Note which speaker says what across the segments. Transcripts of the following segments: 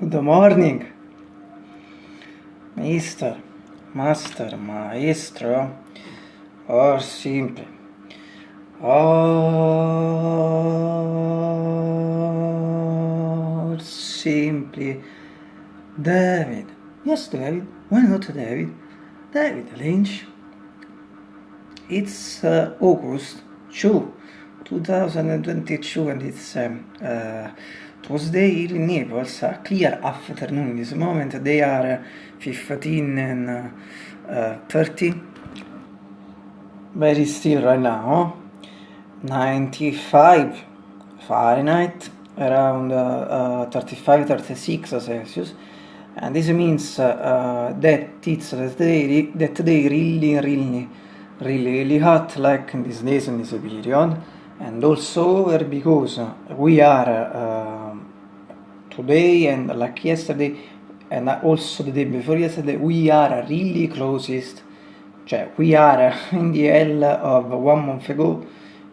Speaker 1: Good morning, Mister, Master, Maestro, or simply, or simply, David. Yes, David. Why not David? David Lynch. It's uh, August 2, 2022, and it's um, uh, Tuesday in Naples. A clear afternoon. In this moment, they are 15 and uh, 30. Very still right now. 95 Fahrenheit, around uh, 35 36 Celsius. And this means uh, that it's that they, that they really, really, really, really hot like in these days in this period. And also because we are uh, today and like yesterday and also the day before yesterday we are really closest. Cioè we are in the hell of one month ago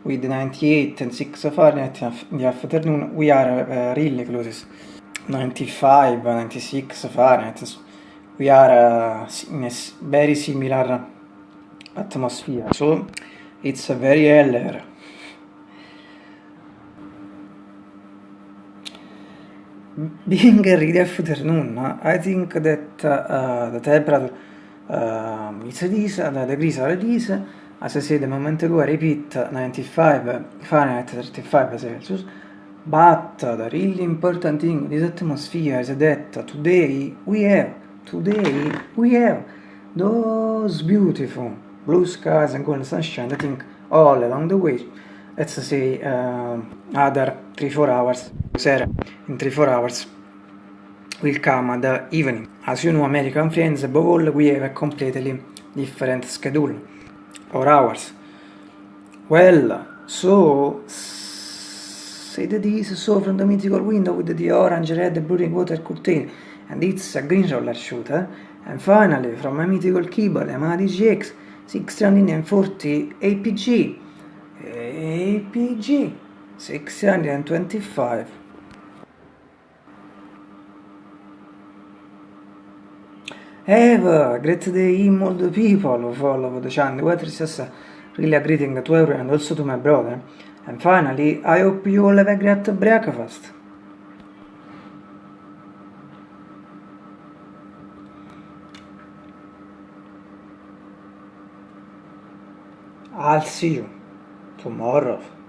Speaker 1: with 98 and 6 Fahrenheit in the afternoon we are uh, really closest. 95 96 Fahrenheit we are uh, in a very similar atmosphere. So it's a very hell being a really afternoon, I think that uh, the temperature uh, is this, the degrees are this, as I said a moment ago, I repeat 95 Fahrenheit, 35 Celsius, but the really important thing in this atmosphere is that today we have, today we have those beautiful blue skies and golden sunshine, I think all along the way, let's say uh, other 3-4 hours in 3-4 hours will come at the evening. As you know, American friends, above all, we have a completely different schedule or hours. Well, so say that this saw from the mythical window with the orange, red, blue water curtain, and it's a green roller shooter. And finally, from my mythical keyboard, Yamaha DGX 640 APG, APG 625 Have a great day all the people who follow the channel. What is just really a greeting to everyone also to my brother. And finally, I hope you all have a great breakfast. I'll see you tomorrow.